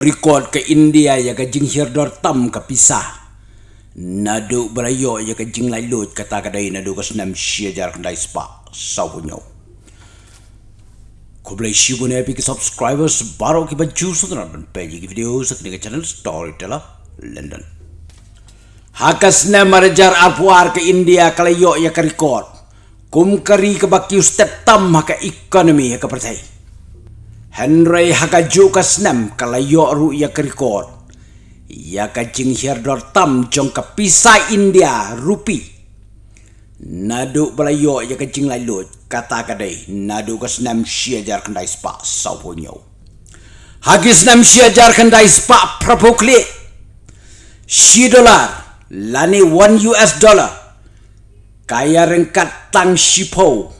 record ke India ya ke jing hirdor tam ke pisah. Nadu berayo ya ke jing lai lut kata kadai nadu ke senam syajar kendai spa sau punyo. Ko boleh shi pun epi ke subscribers baru ke baju sutra dan page ke video sekali ke channel Storyteller London. Hakas na marajar apuar ke India kalayo ya ke record. Kum kari ke baki step tam haka ekonomi ya ke percaya. Henry hakaju ka snem kalayo ru ya kerikot. Ya ka jing hirdor tam jong ka pisa India rupi. Nadu balayo ya ka jing lai lut kata kadai nadu ka snem siajar kendai spa sau punyo. Hagi snem siajar kendai spa propokli. Si dolar lani 1 US dollar. Kaya rengkat tang sipo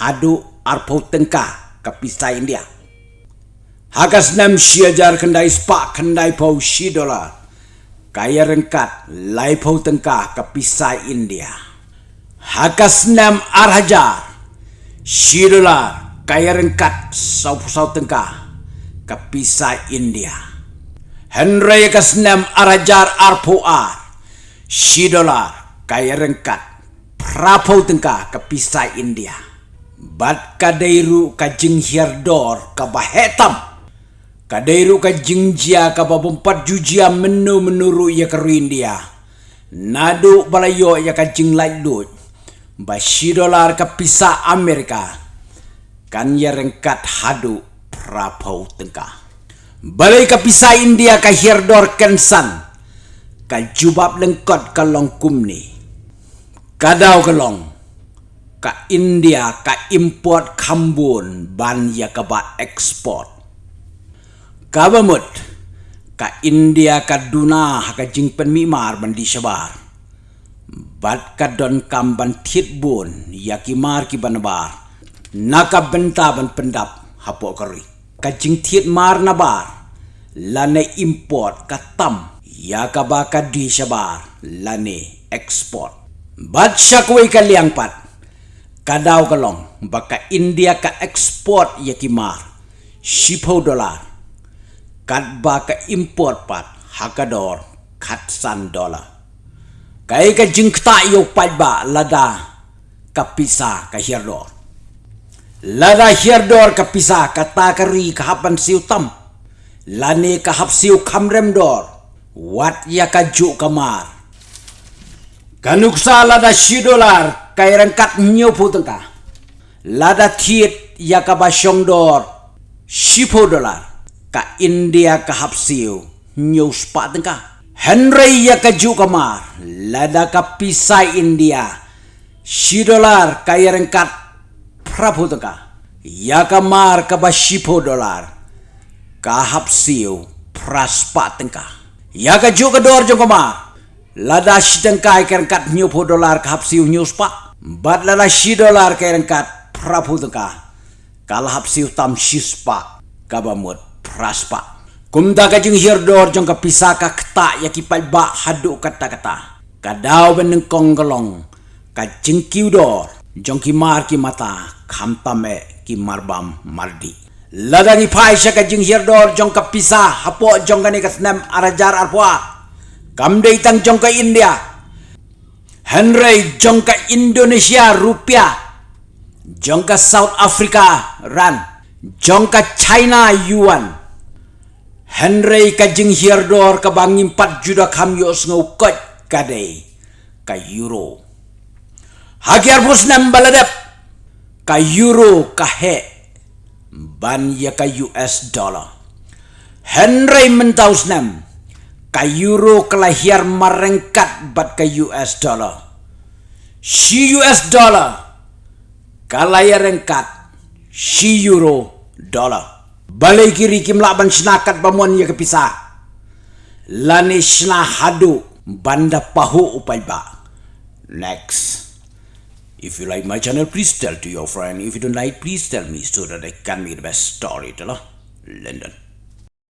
hadu arpo tengkah ka pisa India. Hagas nam siajar kendai spak kendai pau si dolar. Kaya rengkat lai pau tengkah ke pisai India. Hagas nam arhajar si dolar kaya rengkat sau sau tengkah ke pisai India. Henry hagas nam arhajar arpo ar si dolar kaya rengkat prapau tengkah ke pisai India. Bat kadairu ka jinghiar dor ka bahetam. Kadairu ka jingjia ka babumpat jujia menu menuru ya ka India. Nadu balayo ya ka jing light lut. Bashi dolar ka pisa Amerika. Kan ya rengkat hadu prapau tengkah. Balai ka pisa India ka hirdor kensan. Ka jubab lengkot ka long kumni. Kadau ka long. Ka India ka import kambun ban ya ka ba ekspor kabamut ka India ka duna ka jingpen mimar bandi shabar. Bat ka don kamban tit bun ya ki mar ki banbar naka benta ban pendap hapo kari ka jing tit mar na bar. Lane import ka tam ya ka di shabar. Lane export. Bat shakwe ka liang pat kadaw kalong baka India ka export ya ki mar. Shipo dolar kat ba ka import pat hakador kat san dollar kai ka jingta yo pat ba lada ka pisa ka hirdor lada hirdor ka pisa ka takari ka hapan siu tam. Lani ka hap siu kamrem dor. Wat ya ka ju kamar kanuksa lada shi dolar kai rangkat nyo putengka lada tiet ya ka basyong dor shipo dolar ka India ka hapsiu. News pa tengka Henry ya ka ju kamar lada ka pisai India. Si dolar kaya rengkat prabu tengka ya kamar ka ba shipo dolar. Ka hapsiu praspa tengka ya ka ju ka dor jong kamar lada si tengka kaya rengkat nyupo dolar ka hapsiu news pa bat lada si dolar kaya rengkat prabu tengka kalah hapsiu tam shispa kabamut praspa. Kumda ka jing hirdor jong ka pisa ka kta ya ki ba hadu kata kata. Kadau beneng kong gelong ka jing kiudor jong ki mar ki mata kam tame ki marbam mardi. Lada ni pai sya ka jing hirdor jong ka pisa hapo jong ka ni ka senam arajar arpua. Kam de itang jong ka India. Henry jong ka Indonesia rupiah. Jong South Africa ran. Jong China yuan. Henry ka jing hirdor ka bangin pat juda kam yo ngau kot kade ka euro. Hagiar bus baladap ka euro ka he ban ya ka US dollar. Henry mentaus nam ka euro kelahir marengkat bat ka US dollar. Si US dollar kalahir rengkat si euro dollar. Balai kiri kim laban senakat bamuan ya kepisah. Lani sena hadu banda pahu upai ba. Next. If you like my channel, please tell to your friend. If you don't like, please tell me so that I can make the best story. London.